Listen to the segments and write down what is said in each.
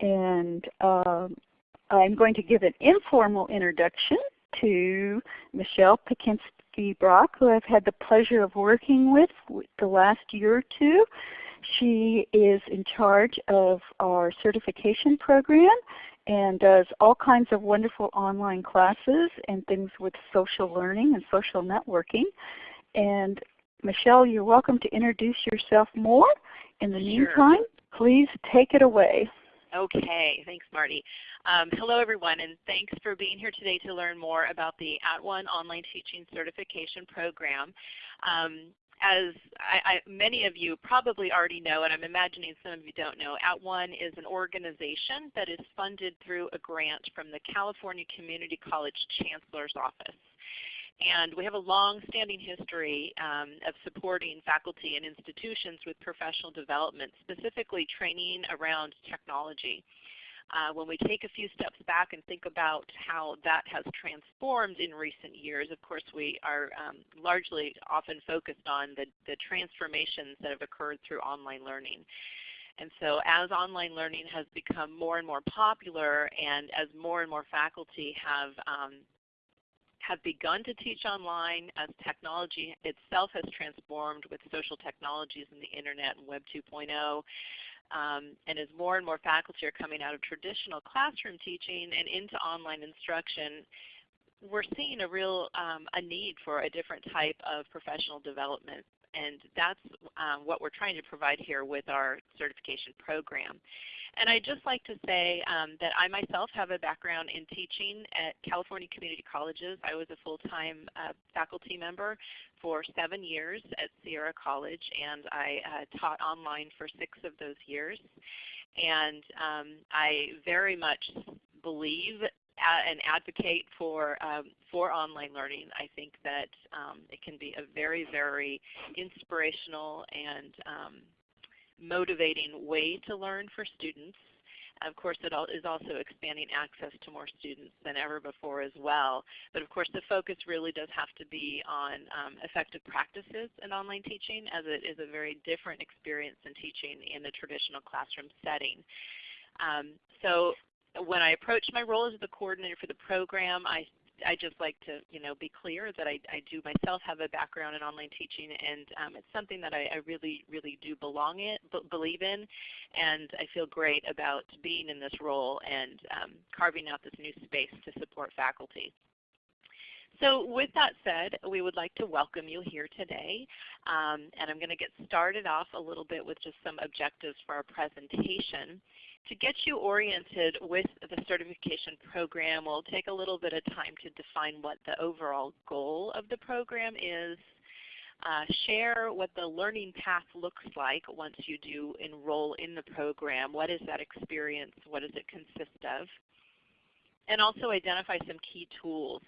And um, I'm going to give an informal introduction to Michelle Pacansky-Brock, who I've had the pleasure of working with the last year or two. She is in charge of our certification program and does all kinds of wonderful online classes and things with social learning and social networking. And Michelle, you're welcome to introduce yourself more. In the sure. meantime, please take it away. Okay, thanks Marty. Um, hello everyone and thanks for being here today to learn more about the At @ONE Online Teaching Certification Program. Um, as I, I, many of you probably already know, and I'm imagining some of you don't know, At @ONE is an organization that is funded through a grant from the California Community College Chancellor's Office. And we have a long-standing history um, of supporting faculty and institutions with professional development, specifically training around technology. Uh, when we take a few steps back and think about how that has transformed in recent years, of course we are um, largely often focused on the, the transformations that have occurred through online learning. And so as online learning has become more and more popular and as more and more faculty have um, have begun to teach online as technology itself has transformed with social technologies and the Internet and Web 2.0. Um, and as more and more faculty are coming out of traditional classroom teaching and into online instruction, we're seeing a real um, a need for a different type of professional development. And that's um, what we're trying to provide here with our certification program. And I'd just like to say um, that I myself have a background in teaching at California Community Colleges. I was a full-time uh, faculty member for seven years at Sierra College, and I uh, taught online for six of those years. And um, I very much believe and advocate for um, for online learning. I think that um, it can be a very, very inspirational and um, motivating way to learn for students. Of course, it is also expanding access to more students than ever before as well. But of course, the focus really does have to be on um, effective practices in online teaching as it is a very different experience than teaching in the traditional classroom setting. Um, so when I approached my role as the coordinator for the program, I I just like to you know be clear that I, I do myself have a background in online teaching, and um, it's something that I, I, really really do belong in, believe in, and I feel great about being in this role and um, carving out this new space to support faculty. So with that said, we would like to welcome you here today. Um, and I'm going to get started off a little bit with just some objectives for our presentation. To get you oriented with the certification program, we'll take a little bit of time to define what the overall goal of the program is, uh, share what the learning path looks like once you do enroll in the program. What is that experience? What does it consist of? And also identify some key tools.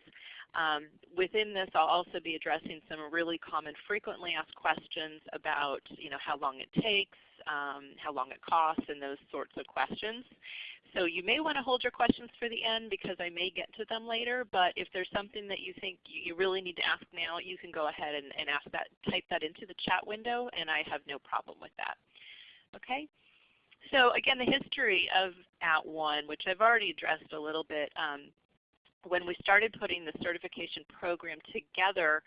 Um, within this, I'll also be addressing some really common frequently asked questions about you know, how long it takes, um, how long it costs, and those sorts of questions. So you may want to hold your questions for the end because I may get to them later, but if there's something that you think you really need to ask now, you can go ahead and, and ask that, type that into the chat window, and I have no problem with that. Okay? So again, the history of At @ONE, which I've already addressed a little bit, um, when we started putting the certification program together,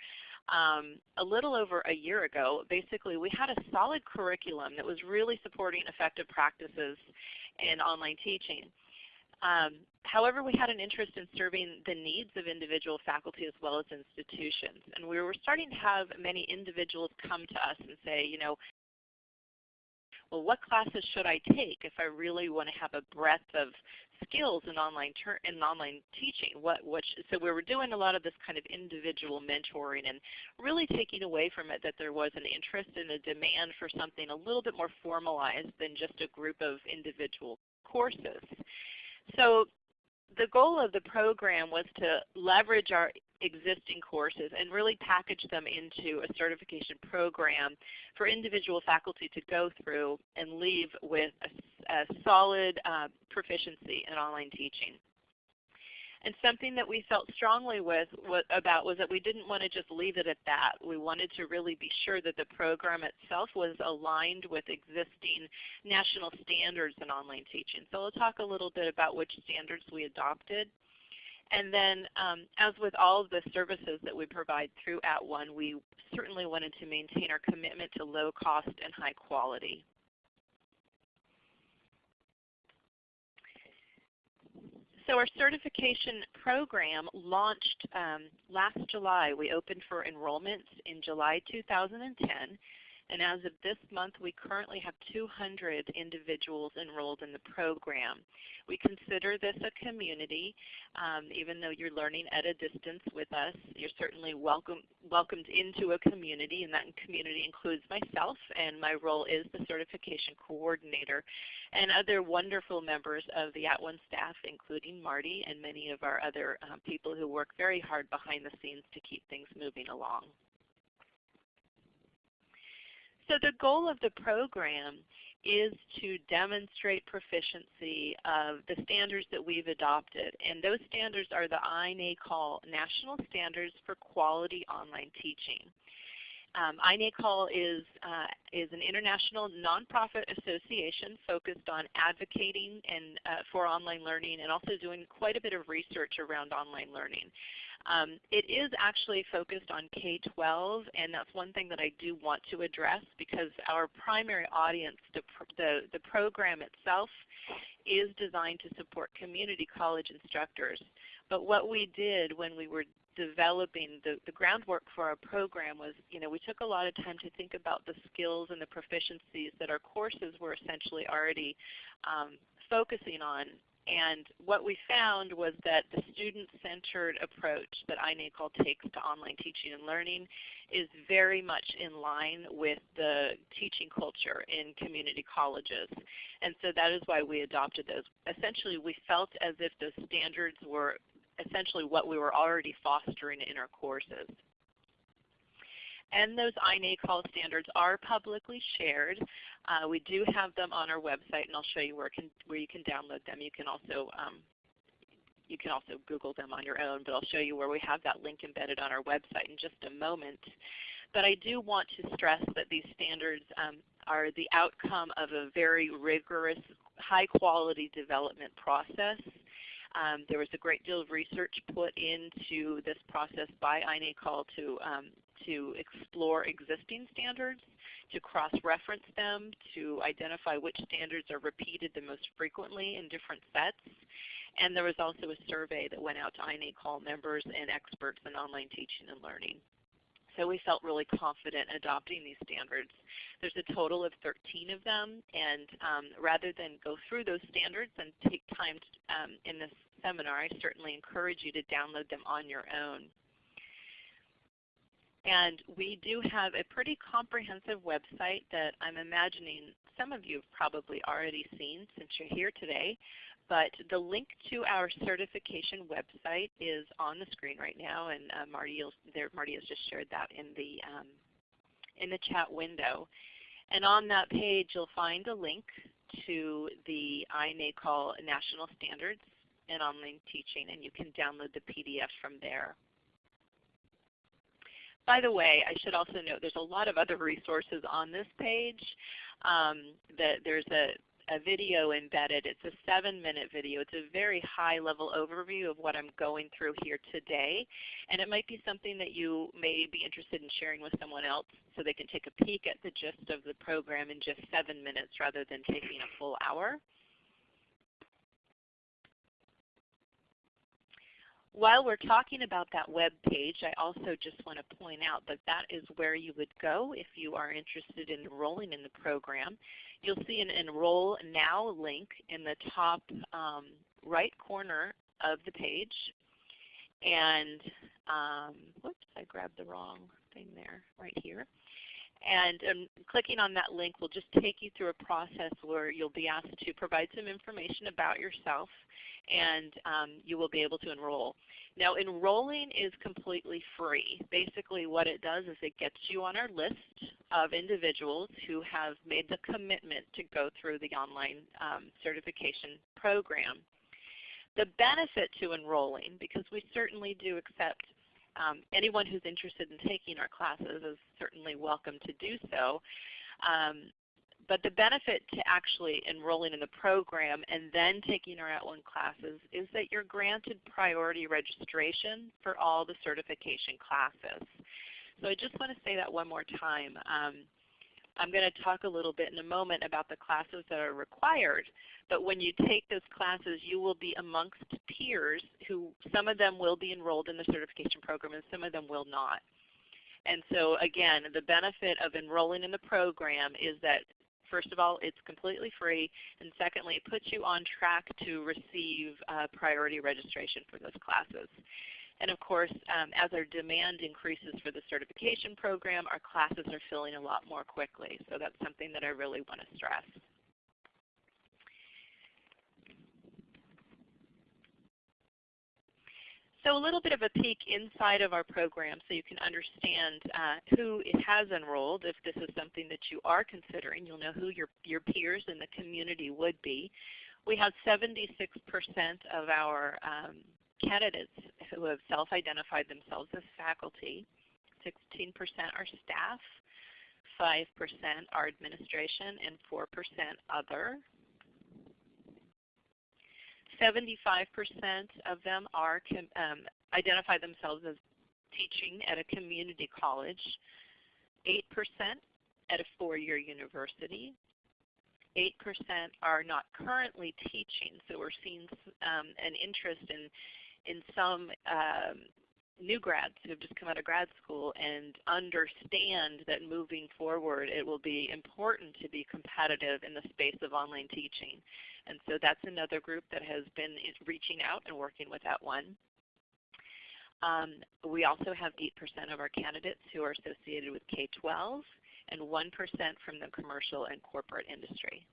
um, a little over a year ago, basically we had a solid curriculum that was really supporting effective practices in online teaching. Um, however, we had an interest in serving the needs of individual faculty as well as institutions. And we were starting to have many individuals come to us and say, you know, well, what classes should I take if I really want to have a breadth of skills in online in online teaching? What, what so we were doing a lot of this kind of individual mentoring and really taking away from it that there was an interest and a demand for something a little bit more formalized than just a group of individual courses. So the goal of the program was to leverage our existing courses and really package them into a certification program for individual faculty to go through and leave with a, a solid uh, proficiency in online teaching. And something that we felt strongly with, about was that we didn't want to just leave it at that. We wanted to really be sure that the program itself was aligned with existing national standards in online teaching. So we'll talk a little bit about which standards we adopted. And then um, as with all of the services that we provide through At @ONE, we certainly wanted to maintain our commitment to low cost and high quality. So our certification program launched um, last July. We opened for enrollments in July 2010. And as of this month, we currently have 200 individuals enrolled in the program. We consider this a community. Um, even though you're learning at a distance with us, you're certainly welcome, welcomed into a community, and that community includes myself, and my role is the certification coordinator, and other wonderful members of the At @ONE staff, including Marty and many of our other um, people who work very hard behind the scenes to keep things moving along. So the goal of the program is to demonstrate proficiency of the standards that we've adopted. And those standards are the INACOL National Standards for Quality Online Teaching. Um, INACOL is, uh, is an international nonprofit association focused on advocating and, uh, for online learning and also doing quite a bit of research around online learning. Um, it is actually focused on K-12, and that's one thing that I do want to address because our primary audience, the, the, the program itself, is designed to support community college instructors. But what we did when we were developing the, the groundwork for our program was, you know, we took a lot of time to think about the skills and the proficiencies that our courses were essentially already um, focusing on and what we found was that the student-centered approach that INACOL takes to online teaching and learning is very much in line with the teaching culture in community colleges. And so that is why we adopted those. Essentially we felt as if those standards were essentially what we were already fostering in our courses. And those INACOL standards are publicly shared. Uh, we do have them on our website, and I'll show you where, can, where you can download them. You can also um, you can also Google them on your own, but I'll show you where we have that link embedded on our website in just a moment. But I do want to stress that these standards um, are the outcome of a very rigorous, high quality development process. Um, there was a great deal of research put into this process by INACOL to um, to explore existing standards, to cross-reference them, to identify which standards are repeated the most frequently in different sets. And there was also a survey that went out to INACOL members and experts in online teaching and learning. So we felt really confident adopting these standards. There's a total of 13 of them, and um, rather than go through those standards and take time to, um, in this seminar, I certainly encourage you to download them on your own. And we do have a pretty comprehensive website that I'm imagining some of you have probably already seen since you're here today. But the link to our certification website is on the screen right now, and uh, Marty, there, Marty has just shared that in the, um, in the chat window. And on that page you'll find a link to the INACOL National Standards in Online Teaching, and you can download the PDF from there. By the way, I should also note there's a lot of other resources on this page. Um, that there's a, a video embedded. It's a seven minute video. It's a very high level overview of what I'm going through here today. And it might be something that you may be interested in sharing with someone else so they can take a peek at the gist of the program in just seven minutes rather than taking a full hour. While we're talking about that web page, I also just want to point out that that is where you would go if you are interested in enrolling in the program. You'll see an Enroll Now link in the top um, right corner of the page. And um, whoops, I grabbed the wrong thing there, right here. And um, clicking on that link will just take you through a process where you'll be asked to provide some information about yourself and um, you will be able to enroll. Now enrolling is completely free. Basically what it does is it gets you on our list of individuals who have made the commitment to go through the online um, certification program. the benefit to enrolling, because we certainly do accept um, anyone who's interested in taking our classes is certainly welcome to do so. Um, but the benefit to actually enrolling in the program and then taking our At @ONE classes is that you're granted priority registration for all the certification classes. So I just want to say that one more time. Um, I'm going to talk a little bit in a moment about the classes that are required. But when you take those classes, you will be amongst peers who some of them will be enrolled in the certification program and some of them will not. And so again, the benefit of enrolling in the program is that first of all, it's completely free, and secondly, it puts you on track to receive uh, priority registration for those classes. And of course, um, as our demand increases for the certification program, our classes are filling a lot more quickly. So that's something that I really want to stress. So a little bit of a peek inside of our program so you can understand uh, who it has enrolled. If this is something that you are considering, you'll know who your, your peers in the community would be. We have 76% of our um, candidates who have self-identified themselves as faculty, 16% are staff, 5% are administration, and 4% other. 75% of them are um, identify themselves as teaching at a community college, 8% at a four-year university, 8% are not currently teaching. So we're seeing um, an interest in in some um, new grads who have just come out of grad school and understand that moving forward it will be important to be competitive in the space of online teaching. And so that's another group that has been reaching out and working with that @ONE. Um, we also have 8% of our candidates who are associated with K-12 and 1% from the commercial and corporate industry.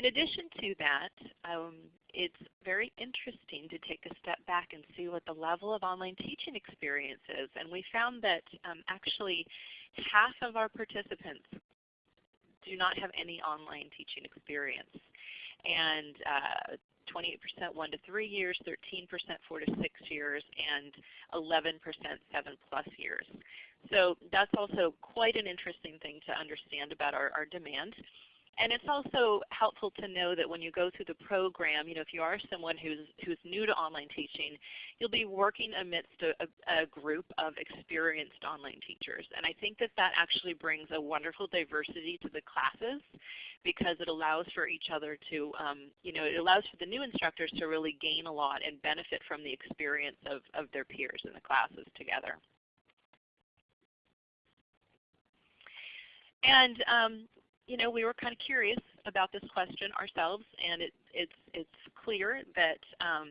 In addition to that, um, it's very interesting to take a step back and see what the level of online teaching experience is. And we found that um, actually half of our participants do not have any online teaching experience. And 28% uh, 1 to 3 years, 13% 4 to 6 years, and 11% 7 plus years. So that's also quite an interesting thing to understand about our, our demand. And it's also helpful to know that when you go through the program, you know, if you are someone who's, who's new to online teaching, you'll be working amidst a, a, group of experienced online teachers. And I think that that actually brings a wonderful diversity to the classes because it allows for each other to, um, you know, it allows for the new instructors to really gain a lot and benefit from the experience of, of their peers in the classes together. And um, you know, we were kind of curious about this question ourselves, and it, it's, it's clear that um,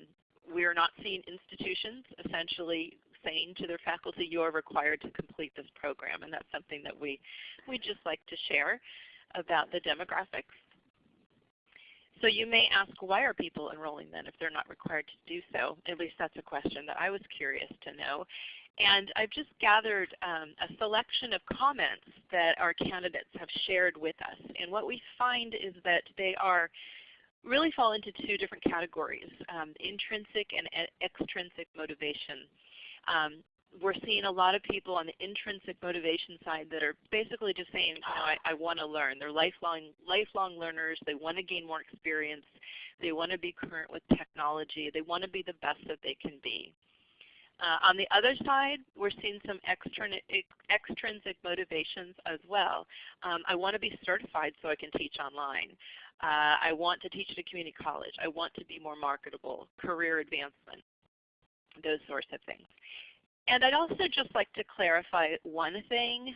we are not seeing institutions essentially saying to their faculty, you are required to complete this program. And that's something that we, we just like to share about the demographics. So you may ask, why are people enrolling then if they're not required to do so? At least that's a question that I was curious to know. And I've just gathered um, a selection of comments that our candidates have shared with us. And what we find is that they are really fall into two different categories, um, intrinsic and extrinsic motivation. Um, we're seeing a lot of people on the intrinsic motivation side that are basically just saying, you know, I, I want to learn. They're lifelong, lifelong learners. They want to gain more experience. They want to be current with technology. They want to be the best that they can be. Uh, on the other side, we're seeing some extrinsic motivations as well. Um, I want to be certified so I can teach online. Uh, I want to teach at a community college. I want to be more marketable, career advancement, those sorts of things. And I'd also just like to clarify one thing.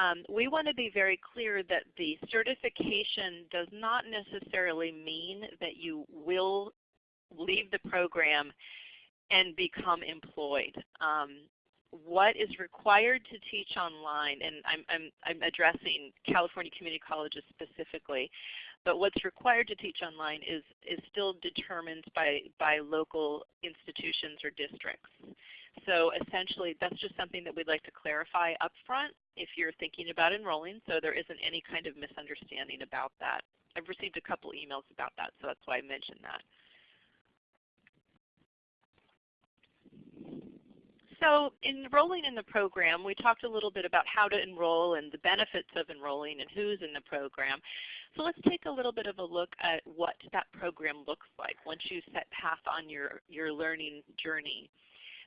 Um, we want to be very clear that the certification does not necessarily mean that you will leave the program and become employed. Um, what is required to teach online, and I'm, I'm, I'm addressing California community colleges specifically, but what's required to teach online is, is still determined by, by local institutions or districts. So essentially that's just something that we'd like to clarify up front if you're thinking about enrolling so there isn't any kind of misunderstanding about that. I've received a couple emails about that, so that's why I mentioned that. So enrolling in the program, we talked a little bit about how to enroll and the benefits of enrolling and who's in the program. So let's take a little bit of a look at what that program looks like once you set path on your, your learning journey.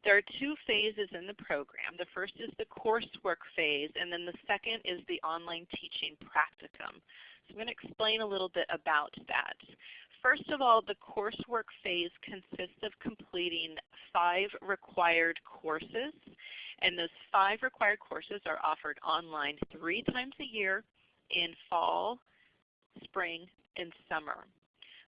There are two phases in the program. The first is the coursework phase, and then the second is the online teaching practicum. So I'm going to explain a little bit about that. First of all, the coursework phase consists of completing five required courses. And those five required courses are offered online three times a year in fall, spring, and summer.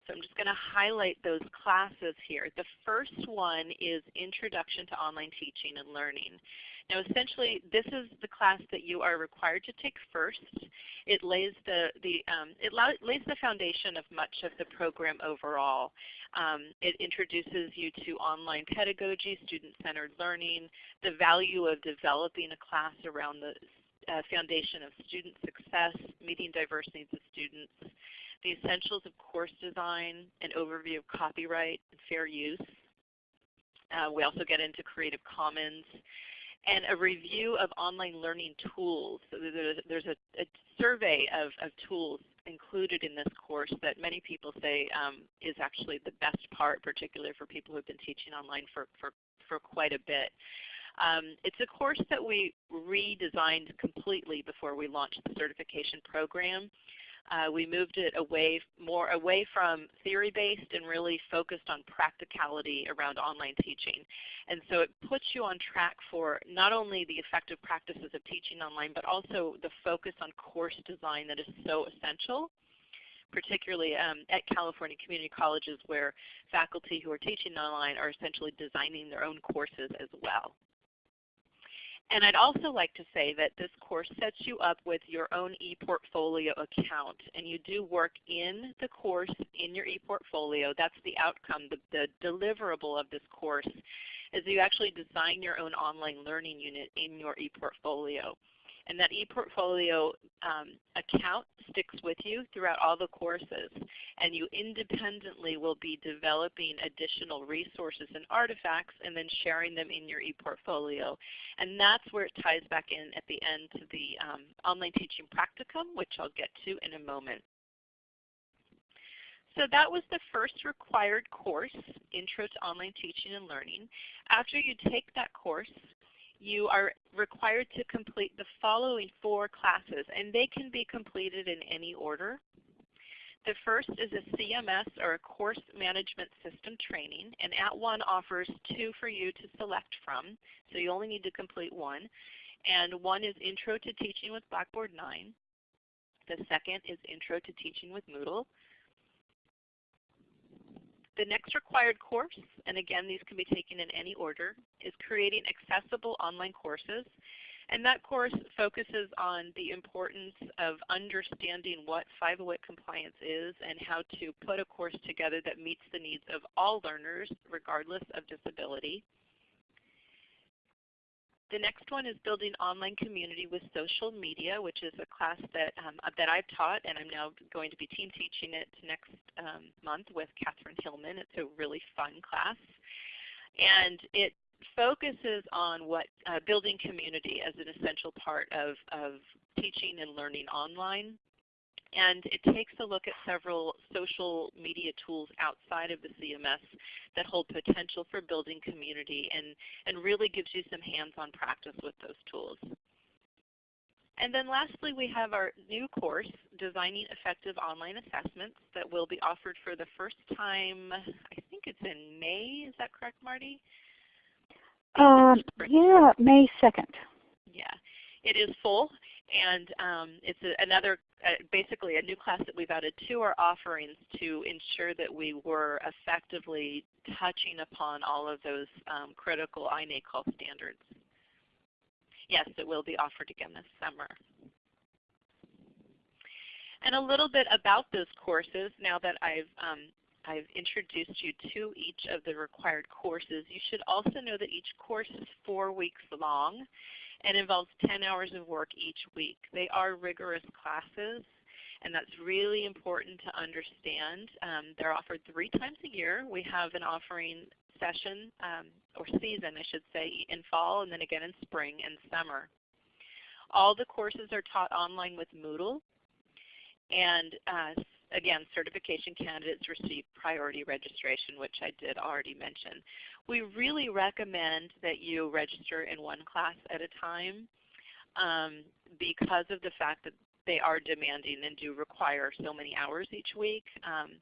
So I'm just going to highlight those classes here. The first one is Introduction to Online Teaching and Learning. Now essentially this is the class that you are required to take first. It lays the, the, um, it lays the foundation of much of the program overall. Um, it introduces you to online pedagogy, student-centered learning, the value of developing a class around the uh, foundation of student success, meeting diverse needs of students, the essentials of course design, an overview of copyright and fair use. Uh, we also get into Creative Commons and a review of online learning tools. So there's a, a survey of, of, tools included in this course that many people say um, is actually the best part, particularly for people who have been teaching online for, for, for quite a bit. Um, it's a course that we redesigned completely before we launched the certification program. Uh, we moved it away more away from theory-based and really focused on practicality around online teaching. And so it puts you on track for not only the effective practices of teaching online, but also the focus on course design that is so essential particularly um, at California community colleges where faculty who are teaching online are essentially designing their own courses as well. And I'd also like to say that this course sets you up with your own ePortfolio account. And you do work in the course in your ePortfolio. That's the outcome, the, the deliverable of this course is you actually design your own online learning unit in your ePortfolio. And that ePortfolio um, account sticks with you throughout all the courses. And you independently will be developing additional resources and artifacts and then sharing them in your ePortfolio. And that's where it ties back in at the end to the um, online teaching practicum, which I'll get to in a moment. So that was the first required course, Intro to Online Teaching and Learning. After you take that course, you are required to complete the following four classes, and they can be completed in any order. The first is a CMS or a Course Management System training, and At @ONE offers two for you to select from, so you only need to complete one. And one is Intro to Teaching with Blackboard 9. The second is Intro to Teaching with Moodle. The next required course, and again these can be taken in any order, is creating accessible online courses. And that course focuses on the importance of understanding what 508 compliance is and how to put a course together that meets the needs of all learners regardless of disability. The next one is building online community with social media, which is a class that, um, that I've taught, and I'm now going to be team teaching it next um, month with Catherine Hillman. It's a really fun class. And it focuses on what uh, building community as an essential part of, of teaching and learning online. And it takes a look at several social media tools outside of the CMS that hold potential for building community and, and really gives you some hands-on practice with those tools. And then lastly, we have our new course, Designing Effective Online Assessments, that will be offered for the first time, I think it's in May. Is that correct, Marty? Um, yeah, May 2nd. Yeah, it is full and um, it's a, another, uh, basically a new class that we've added to our offerings to ensure that we were effectively touching upon all of those um, critical INACOL standards. Yes, it will be offered again this summer. And a little bit about those courses now that I've um, I've introduced you to each of the required courses. You should also know that each course is four weeks long and involves 10 hours of work each week. They are rigorous classes and that's really important to understand. Um, they're offered three times a year. We have an offering session, um, or season I should say, in fall and then again in spring and summer. All the courses are taught online with Moodle. And uh, again, certification candidates receive priority registration, which I did already mention. We really recommend that you register in one class at a time um, because of the fact that they are demanding and do require so many hours each week. Um,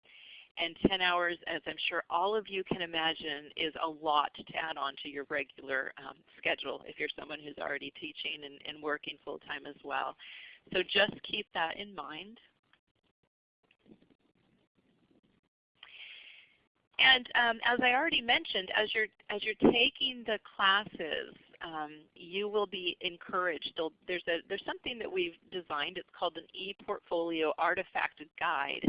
and 10 hours, as I'm sure all of you can imagine, is a lot to add on to your regular um, schedule if you're someone who's already teaching and, and working full time as well. So just keep that in mind. And um, as I already mentioned, as you're, as you're taking the classes, um, you will be encouraged. There's, a, there's something that we've designed. It's called an ePortfolio Artifact Guide.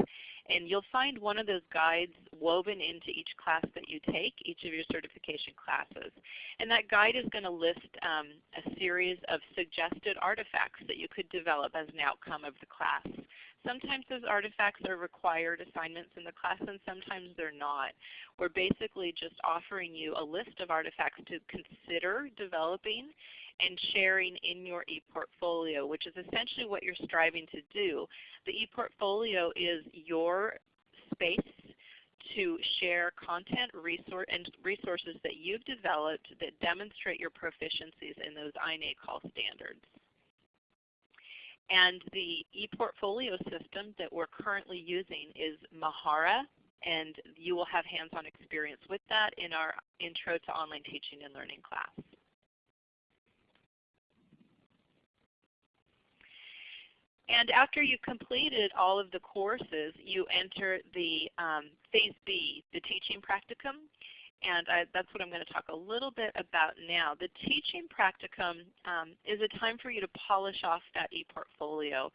And you'll find one of those guides woven into each class that you take, each of your certification classes. And that guide is going to list um, a series of suggested artifacts that you could develop as an outcome of the class. Sometimes those artifacts are required assignments in the class and sometimes they're not. We're basically just offering you a list of artifacts to consider developing and sharing in your ePortfolio, which is essentially what you're striving to do. The ePortfolio is your space to share content resource and resources that you've developed that demonstrate your proficiencies in those INACOL standards. And the ePortfolio system that we're currently using is Mahara, and you will have hands-on experience with that in our Intro to Online Teaching and Learning class. And after you've completed all of the courses, you enter the um, Phase B, the teaching practicum. And I, that's what I'm going to talk a little bit about now. The teaching practicum um, is a time for you to polish off that ePortfolio.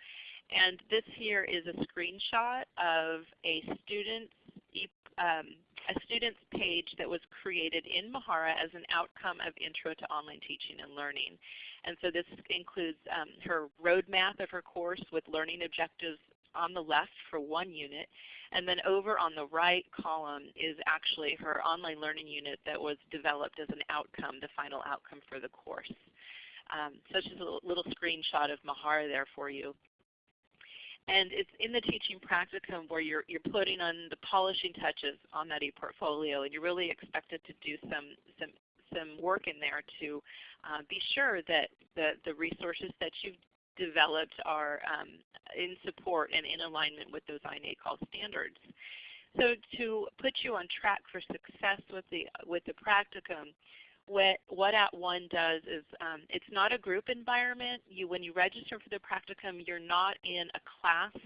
And this here is a screenshot of a student's, e um, a student's page that was created in Mahara as an outcome of Intro to Online Teaching and Learning. And so this includes um, her roadmap of her course with learning objectives on the left for one unit. And then over on the right column is actually her online learning unit that was developed as an outcome, the final outcome for the course. Um, so just a little screenshot of Mahara there for you. And it's in the teaching practicum where you're, you're putting on the polishing touches on that ePortfolio and you're really expected to do some, some, some work in there to uh, be sure that the, the resources that you've developed are um, in support and in alignment with those INACOL standards. So to put you on track for success with the, with the practicum, what, what At @ONE does is um, it's not a group environment. You, when you register for the practicum, you're not in a class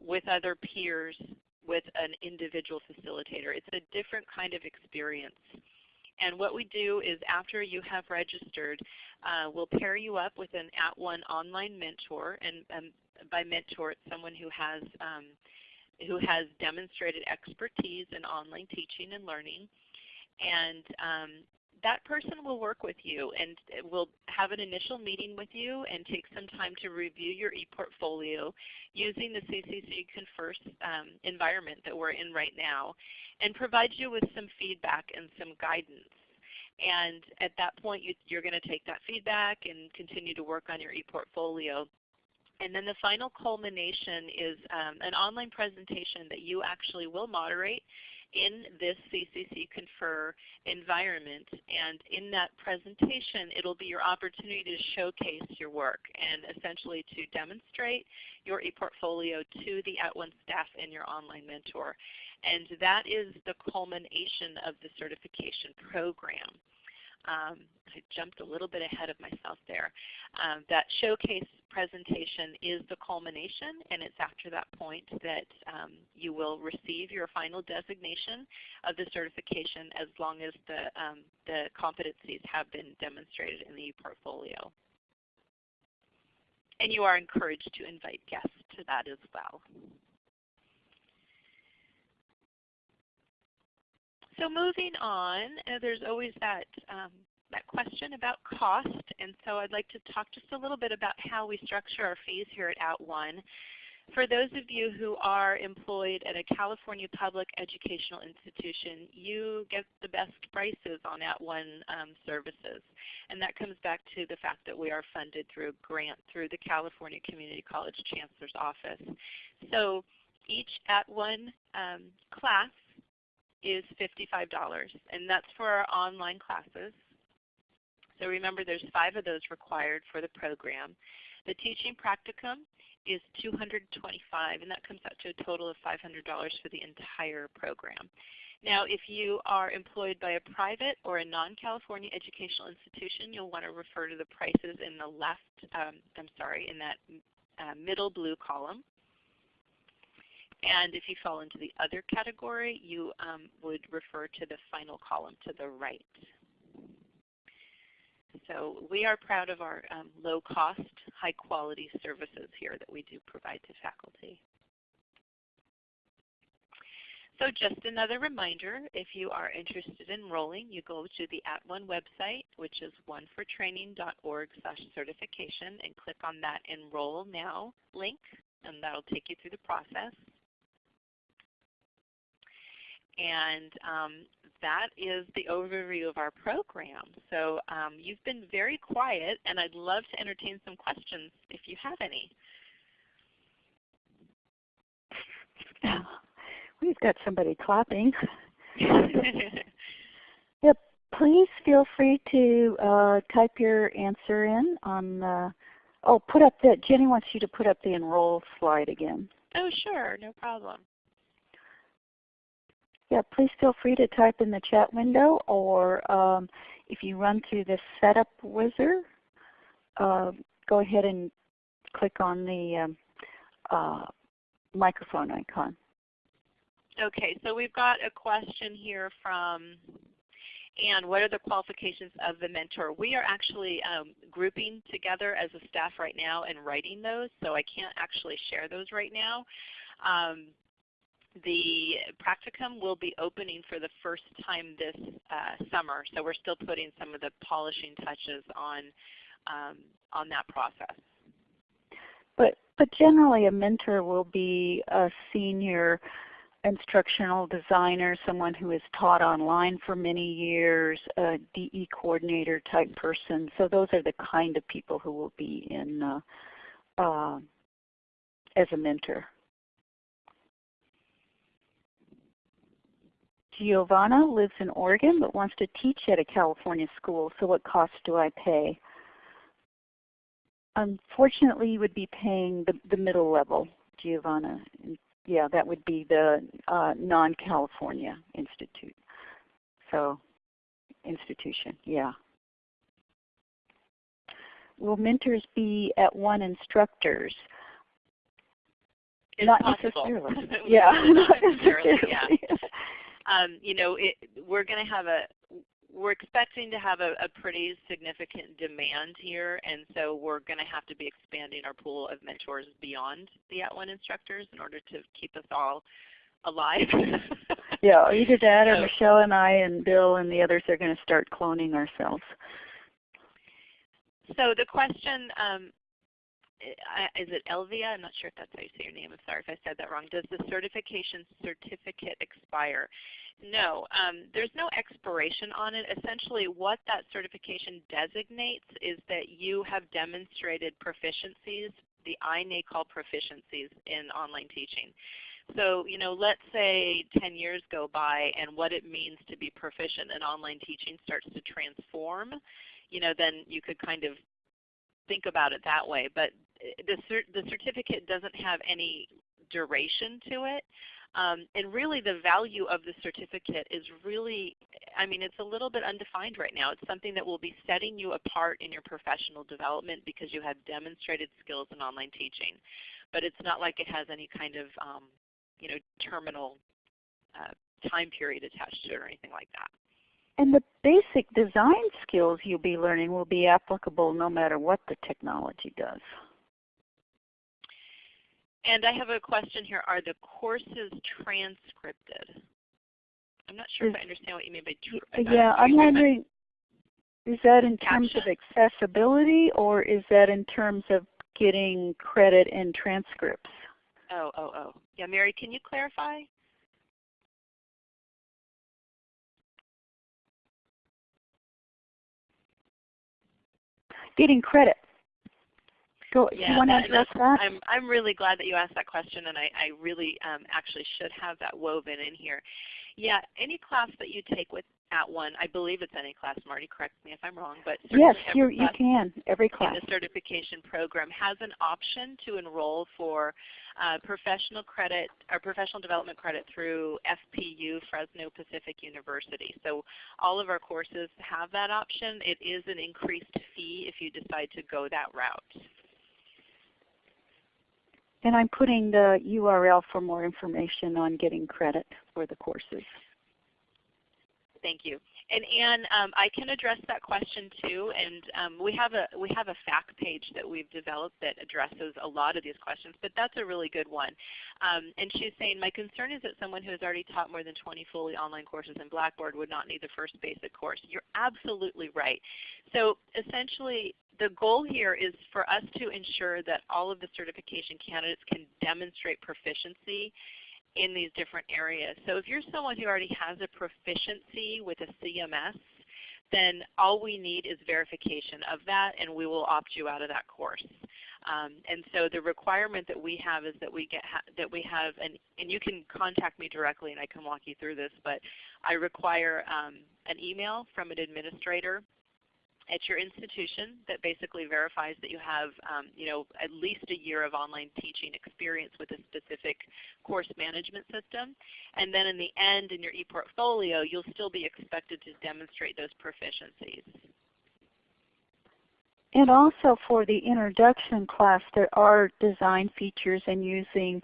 with other peers with an individual facilitator. It's a different kind of experience. And what we do is after you have registered, uh, we'll pair you up with an At @ONE online mentor. And um, by mentor, it's someone who has, um, who has demonstrated expertise in online teaching and learning. And um, that person will work with you and will have an initial meeting with you and take some time to review your ePortfolio using the CCC Confer um, environment that we're in right now and provide you with some feedback and some guidance. And at that point you, you're going to take that feedback and continue to work on your ePortfolio. And then the final culmination is um, an online presentation that you actually will moderate in this CCC Confer environment. And in that presentation, it will be your opportunity to showcase your work and essentially to demonstrate your ePortfolio to the At @ONE staff and your online mentor. And that is the culmination of the certification program. Um, I jumped a little bit ahead of myself there. Um, that showcase presentation is the culmination, and it's after that point that um, you will receive your final designation of the certification as long as the, um, the competencies have been demonstrated in the portfolio. And you are encouraged to invite guests to that as well. So moving on, uh, there's always that um, that question about cost, and so I'd like to talk just a little bit about how we structure our fees here at @ONE. For those of you who are employed at a California public educational institution, you get the best prices on At @ONE um, services. And that comes back to the fact that we are funded through a grant through the California Community College Chancellor's Office. So each At @ONE um, class is $55, and that's for our online classes. So remember there's five of those required for the program. The teaching practicum is 225 and that comes out to a total of $500 for the entire program. Now if you are employed by a private or a non-California educational institution, you'll want to refer to the prices in the left, um, I'm sorry, in that uh, middle blue column. And if you fall into the other category, you um, would refer to the final column to the right. So we are proud of our um, low cost, high quality services here that we do provide to faculty. So just another reminder, if you are interested in enrolling, you go to the At @ONE website, which is onefortraining.org certification, and click on that Enroll Now link, and that will take you through the process. And um, that is the overview of our program. So um, you've been very quiet, and I'd love to entertain some questions if you have any. We've got somebody clapping. yep. Please feel free to uh, type your answer in on. Uh, oh, put up that. Jenny wants you to put up the enroll slide again. Oh, sure, no problem yeah, please feel free to type in the chat window or um, if you run through the setup wizard, uh, go ahead and click on the um, uh, microphone icon. Okay, so we've got a question here from Anne. What are the qualifications of the mentor? We are actually um, grouping together as a staff right now and writing those, so I can't actually share those right now. Um, the practicum will be opening for the first time this uh, summer, so we're still putting some of the polishing touches on um, on that process. But but generally, a mentor will be a senior instructional designer, someone who has taught online for many years, a DE coordinator type person. So those are the kind of people who will be in uh, uh, as a mentor. Giovanna lives in Oregon but wants to teach at a California school, so what costs do I pay? Unfortunately, you would be paying the, the middle level, Giovanna. Yeah, that would be the uh, non-California institute. So, institution, yeah. Will mentors be at @ONE instructors? It's not possible. necessarily. yeah, not necessarily. Yeah um, you know, it, we're going to have a we're expecting to have a, a, pretty significant demand here, and so we're going to have to be expanding our pool of mentors beyond the at @ONE instructors in order to keep us all alive. yeah, either that or so, Michelle and I and Bill and the others are going to start cloning ourselves. So the question um, is it Elvia? I'm not sure if that's how you say your name. I'm sorry if I said that wrong. Does the certification certificate expire? No, um, there's no expiration on it. Essentially what that certification designates is that you have demonstrated proficiencies, the iNACOL proficiencies in online teaching. So you know, let's say 10 years go by and what it means to be proficient in online teaching starts to transform, you know, then you could kind of think about it that way. But the, the certificate doesn't have any duration to it. Um, and really the value of the certificate is really, I mean it's a little bit undefined right now. It's something that will be setting you apart in your professional development because you have demonstrated skills in online teaching. But it's not like it has any kind of um, you know, terminal uh, time period attached to it or anything like that. And the basic design skills you'll be learning will be applicable no matter what the technology does. And I have a question here. Are the courses transcripted? I'm not sure is, if I understand what you mean by Yeah, I'm wondering, is that in terms caption? of accessibility or is that in terms of getting credit and transcripts? Oh, oh, oh. Yeah, Mary, can you clarify? Getting credit. Go, Yeah, you want to address that? I'm, I'm really glad that you asked that question, and I, I really um, actually should have that woven in here. Yeah, any class that you take with at one, I believe it's any class, Marty, correct me if I'm wrong, but Yes, you you can. Every in class. the certification program has an option to enroll for uh, professional credit or professional development credit through FPU, Fresno Pacific University. So all of our courses have that option. It is an increased fee if you decide to go that route. And I'm putting the URL for more information on getting credit for the courses. Thank you. And Anne, um, I can address that question too. And um, we have a we have a fact page that we've developed that addresses a lot of these questions. But that's a really good one. Um, and she's saying, my concern is that someone who has already taught more than 20 fully online courses in Blackboard would not need the first basic course. You're absolutely right. So essentially, the goal here is for us to ensure that all of the certification candidates can demonstrate proficiency in these different areas. So if you're someone who already has a proficiency with a CMS, then all we need is verification of that and we will opt you out of that course. Um, and so the requirement that we have is that we get ha that we have an and you can contact me directly and I can walk you through this, but I require um, an email from an administrator at your institution that basically verifies that you have um, you know, at least a year of online teaching experience with a specific course management system. And then in the end in your ePortfolio, you'll still be expected to demonstrate those proficiencies. And also for the introduction class, there are design features and using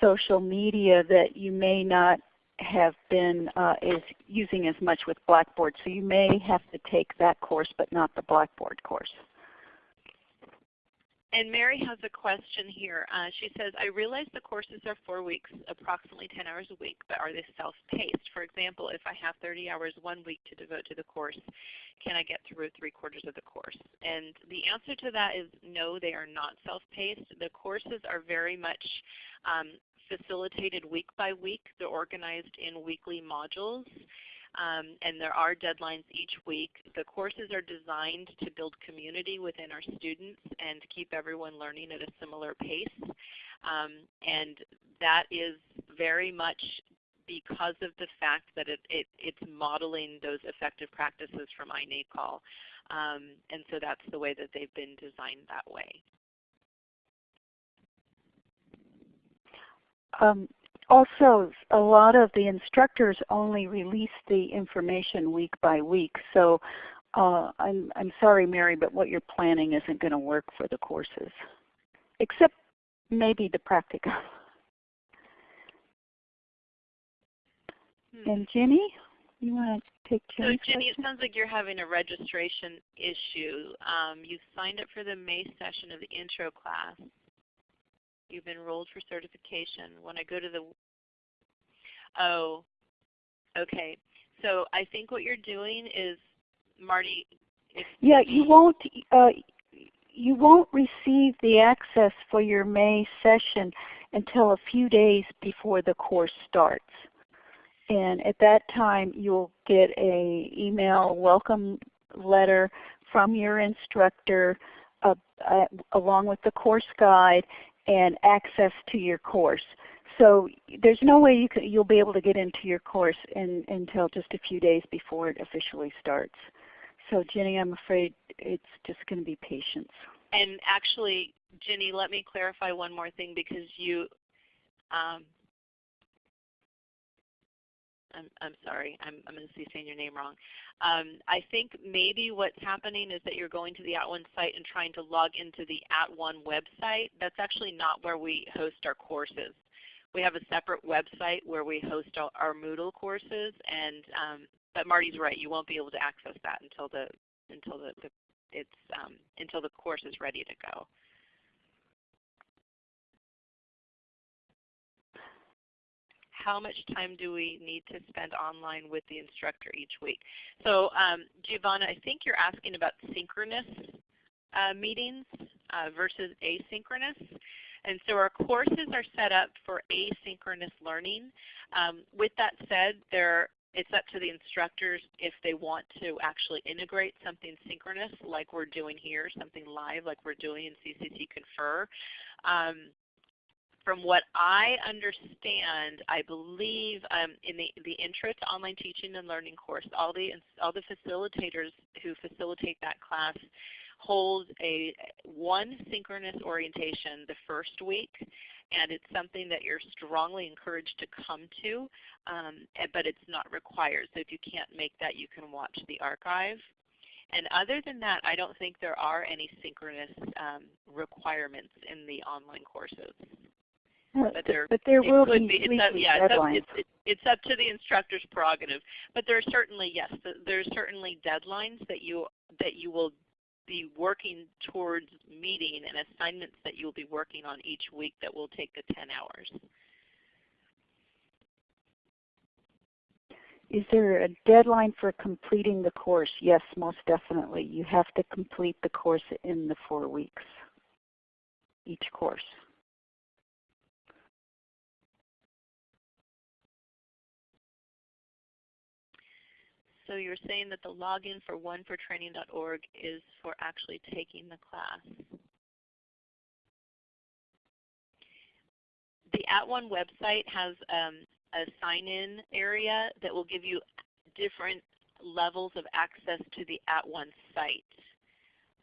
social media that you may not have been uh, is using as much with Blackboard. So you may have to take that course but not the Blackboard course. And Mary has a question here. Uh, she says, I realize the courses are four weeks, approximately 10 hours a week, but are they self-paced? For example, if I have 30 hours one week to devote to the course, can I get through three quarters of the course? And the answer to that is no, they are not self-paced. The courses are very much um, facilitated week by week. They're organized in weekly modules. Um, and there are deadlines each week. The courses are designed to build community within our students and keep everyone learning at a similar pace. Um, and that is very much because of the fact that it, it, it's modeling those effective practices from iNACOL. Um, and so that's the way that they've been designed that way. Um, also, a lot of the instructors only release the information week by week. So uh, I'm, I'm sorry, Mary, but what you're planning isn't going to work for the courses, except maybe the practicum. Hmm. And Jenny, you want to take So Jenny's Jenny, it sounds like you're having a registration issue. Um, you signed up for the May session of the intro class. You've been enrolled for certification. When I go to the, oh, okay. So I think what you're doing is, Marty, Yeah, you won't. Uh, you won't receive the access for your May session until a few days before the course starts. And at that time you'll get a email welcome letter from your instructor uh, uh, along with the course guide and access to your course. So there's no way you you'll be able to get into your course in, until just a few days before it officially starts. So Jenny, I'm afraid it's just going to be patience. And actually, Jenny, let me clarify one more thing because you, um, I'm, I'm sorry, I'm, I'm going to be saying your name wrong. Um, I think maybe what's happening is that you're going to the At @ONE site and trying to log into the At @ONE website. That's actually not where we host our courses. We have a separate website where we host our, our Moodle courses, and um, but Marty's right, you won't be able to access that until the until the, the it's um, until the course is ready to go. How much time do we need to spend online with the instructor each week? So um, Giovanna, I think you're asking about synchronous uh, meetings uh, versus asynchronous. And so our courses are set up for asynchronous learning. Um, with that said, there it's up to the instructors if they want to actually integrate something synchronous like we're doing here, something live like we're doing in CCC Confer. Um, from what I understand, I believe um, in the, the Intro to Online Teaching and Learning course, all the, all the facilitators who facilitate that class hold a one synchronous orientation the first week and it's something that you're strongly encouraged to come to, um, but it's not required. So if you can't make that, you can watch the archive. And other than that, I don't think there are any synchronous um, requirements in the online courses. But there, but there will be, be. It's up, yeah, it's up, it's, it's up, to the instructor's prerogative. But there are certainly yes, there's certainly deadlines that you that you will be working towards meeting and assignments that you'll be working on each week that will take the 10 hours. Is there a deadline for completing the course? Yes, most definitely. You have to complete the course in the four weeks, each course. So you're saying that the login for onefortraining.org is for actually taking the class. The At One website has um, a sign-in area that will give you different levels of access to the At One site.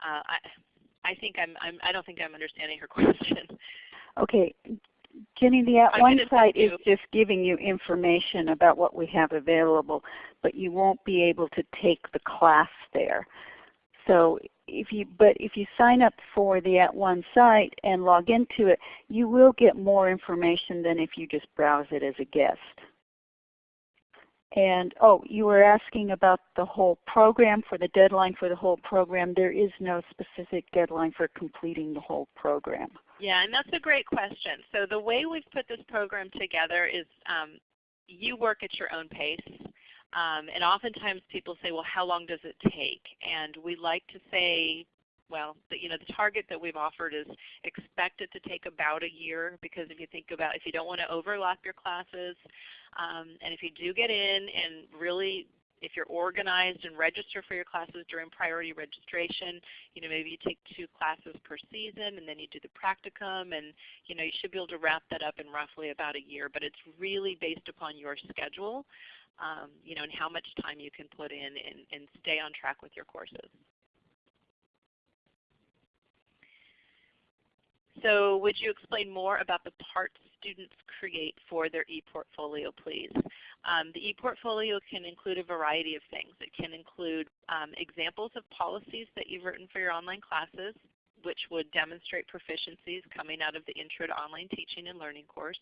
Uh, I, I think I'm, I'm I don't think I'm understanding her question. Okay, Jenny, the uh, At One site is just giving you information about what we have available, but you won't be able to take the class there. So if you, but if you sign up for the At One site and log into it, you will get more information than if you just browse it as a guest. And oh, you were asking about the whole program, for the deadline for the whole program. There is no specific deadline for completing the whole program. Yeah, and that's a great question. So the way we've put this program together is um, you work at your own pace. Um, and oftentimes people say, well, how long does it take? And we like to say, well, the, you know, the target that we've offered is expected to take about a year because if you think about, if you don't want to overlap your classes, um, and if you do get in and really if you're organized and register for your classes during priority registration, you know, maybe you take two classes per season and then you do the practicum and you know, you should be able to wrap that up in roughly about a year. But it's really based upon your schedule, um, you know, and how much time you can put in and, and stay on track with your courses. So would you explain more about the parts students create for their ePortfolio, please? Um, the ePortfolio can include a variety of things. It can include um, examples of policies that you've written for your online classes, which would demonstrate proficiencies coming out of the Intro to Online Teaching and Learning course.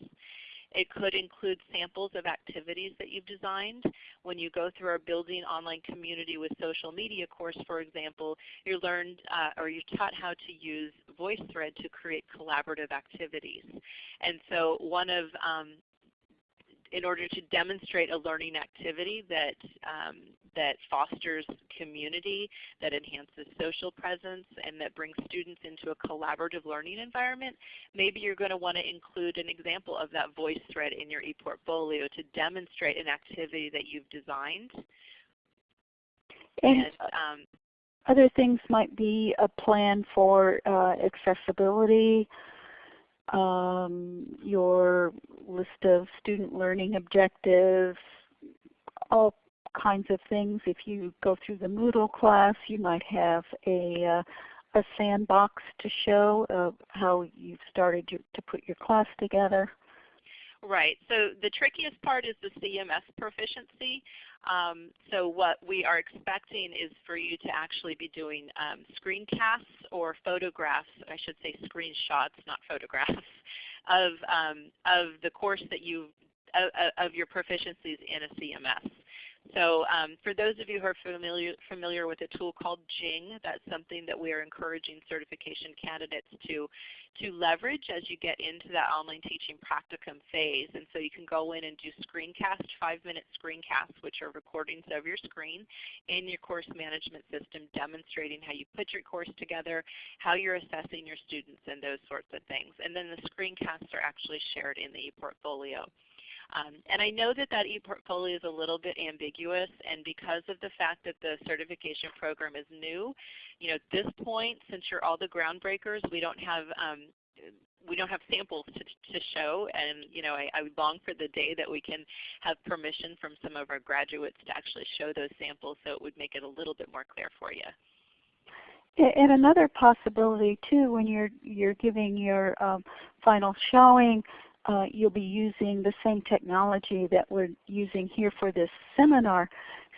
It could include samples of activities that you've designed. When you go through our Building Online Community with Social Media course, for example, you learned uh, or you're taught how to use VoiceThread to create collaborative activities. And so one of um, in order to demonstrate a learning activity that, um, that fosters community, that enhances social presence, and that brings students into a collaborative learning environment, maybe you're going to want to include an example of that voice thread in your ePortfolio to demonstrate an activity that you've designed. And, um, other things might be a plan for uh, accessibility, um, your list of student learning objectives, all kinds of things. If you go through the Moodle class, you might have a, uh, a sandbox to show how you've started to put your class together. Right. So the trickiest part is the CMS proficiency. Um, so what we are expecting is for you to actually be doing um, screencasts or photographs, I should say screenshots, not photographs, of, um, of the course that you of, of your proficiencies in a CMS. So um, for those of you who are familiar, familiar with a tool called Jing, that's something that we are encouraging certification candidates to, to leverage as you get into that online teaching practicum phase. And so you can go in and do screencast, five-minute screencasts, which are recordings of your screen in your course management system demonstrating how you put your course together, how you're assessing your students, and those sorts of things. And then the screencasts are actually shared in the ePortfolio. Um, and I know that that ePortfolio is a little bit ambiguous, and because of the fact that the certification program is new, you know, at this point, since you're all the groundbreakers, we don't have um, we don't have samples to, to show, and you know, I, I long for the day that we can have permission from some of our graduates to actually show those samples, so it would make it a little bit more clear for you. And another possibility too, when you're you're giving your um, final showing, uh, you'll be using the same technology that we're using here for this seminar.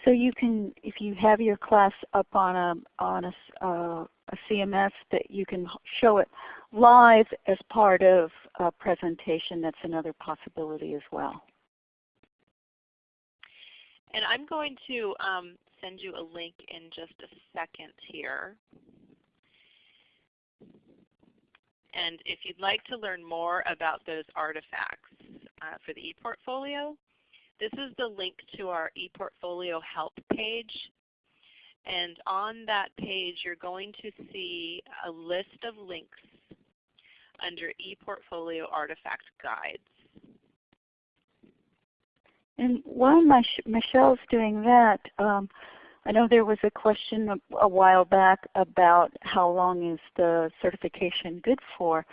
So you can, if you have your class up on a on a, uh, a CMS, that you can show it live as part of a presentation. That's another possibility as well. And I'm going to um, send you a link in just a second here. And if you'd like to learn more about those artifacts uh, for the ePortfolio, this is the link to our ePortfolio help page. And on that page, you're going to see a list of links under ePortfolio Artifact Guides. And while Michelle's doing that, um, I know there was a question a, while back about how long is the certification good for.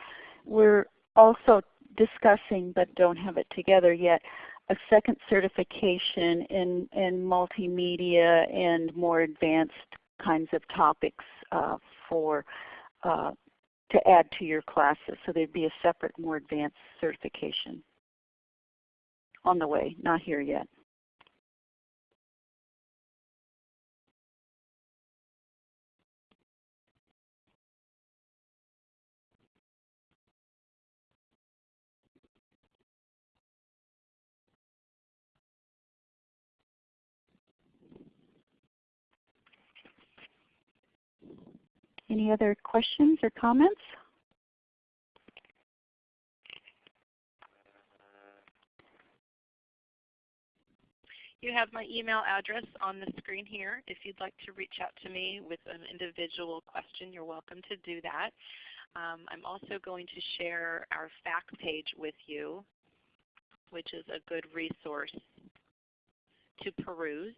We're also discussing, but don't have it together yet, a second certification in, in multimedia and more advanced kinds of topics uh, for uh, to add to your classes. So there'd be a separate, more advanced certification on the way, not here yet. Any other questions or comments? You have my email address on the screen here. If you'd like to reach out to me with an individual question, you're welcome to do that. Um, I'm also going to share our fact page with you, which is a good resource to peruse.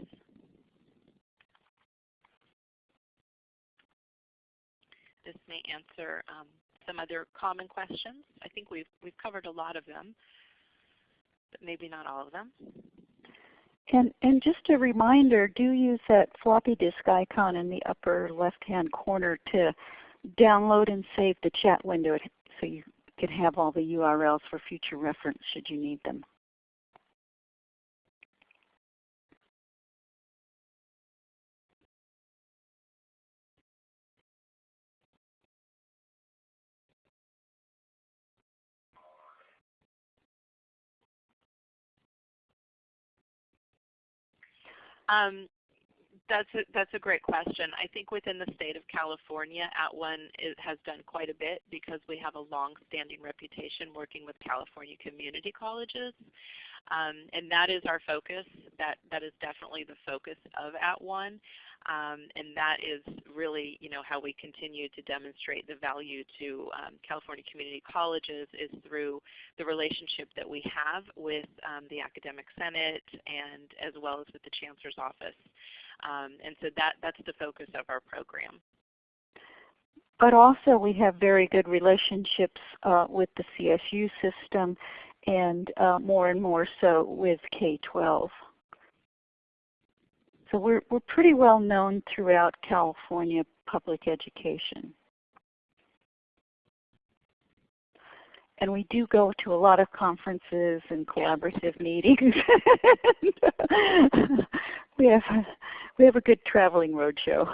This may answer um, some other common questions. I think we've, we've covered a lot of them, but maybe not all of them. And, and just a reminder, do use that floppy disk icon in the upper left-hand corner to download and save the chat window so you can have all the URLs for future reference should you need them. Um, that's a, that's a great question. I think within the state of California, At @ONE has done quite a bit because we have a long-standing reputation working with California community colleges. Um, and that is our focus. That, that is definitely the focus of At @ONE. Um, and that is really you know, how we continue to demonstrate the value to um, California community colleges is through the relationship that we have with um, the Academic Senate and as well as with the Chancellor's Office. Um, and so that, that's the focus of our program. But also we have very good relationships uh, with the CSU system and uh, more and more so with K-12. So we're, we're pretty well known throughout California public education. And we do go to a lot of conferences and collaborative meetings. we have we have a good traveling roadshow.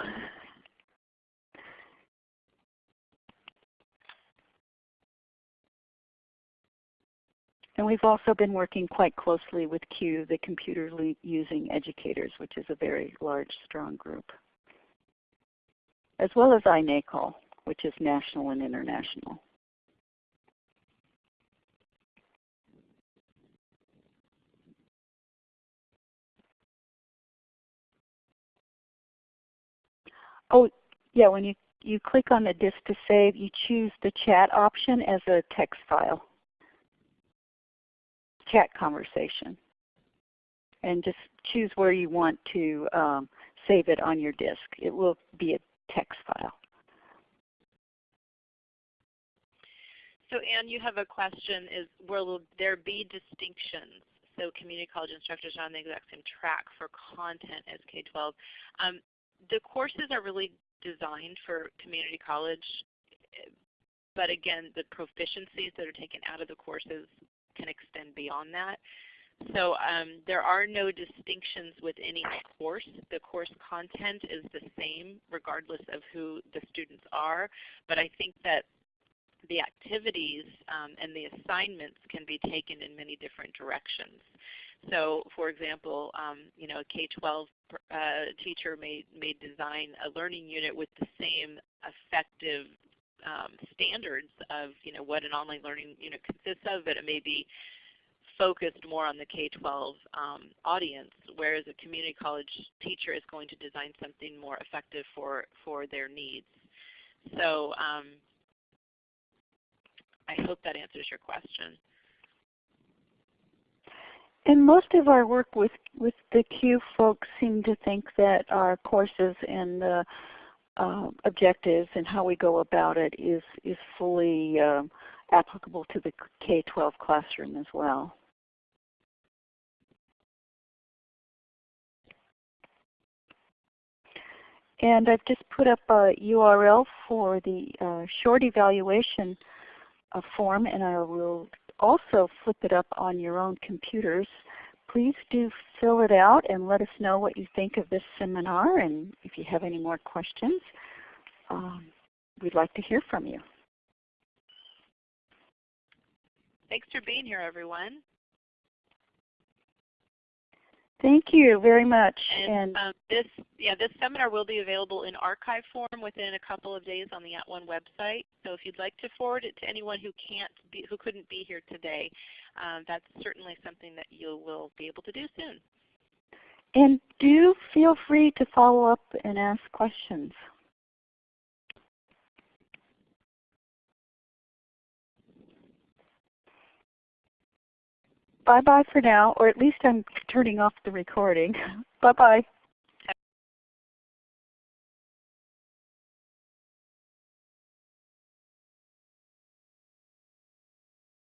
And we've also been working quite closely with CUE, the Computer Using Educators, which is a very large, strong group, as well as iNACOL, which is national and international. Oh, yeah, when you, you click on the disk to save, you choose the chat option as a text file, chat conversation. And just choose where you want to um, save it on your disk. It will be a text file. So Anne, you have a question, is will there be distinctions? So community college instructors are on the exact same track for content as K-12. Um, the courses are really designed for community college, but again, the proficiencies that are taken out of the courses can extend beyond that. So um, there are no distinctions with any course. The course content is the same regardless of who the students are, but I think that the activities um, and the assignments can be taken in many different directions. So for example, um, you know, a K-12 uh, teacher may, may design a learning unit with the same effective um, standards of you know, what an online learning unit consists of, but it may be focused more on the K-12 um, audience, whereas a community college teacher is going to design something more effective for, for their needs. So um, I hope that answers your question. And most of our work with, with the CUE folks seem to think that our courses and the uh, objectives and how we go about it is, is fully uh, applicable to the K-12 classroom as well. And I've just put up a URL for the uh, short evaluation uh, form and I will also flip it up on your own computers. Please do fill it out and let us know what you think of this seminar and if you have any more questions, um, we'd like to hear from you. Thanks for being here everyone. Thank you very much. And, and um, this, yeah, this seminar will be available in archive form within a couple of days on the At One website. So if you'd like to forward it to anyone who can't be, who couldn't be here today, um, that's certainly something that you will be able to do soon. And do feel free to follow up and ask questions. Bye-bye for now, or at least I'm turning off the recording. Mm-hmm. Bye-bye.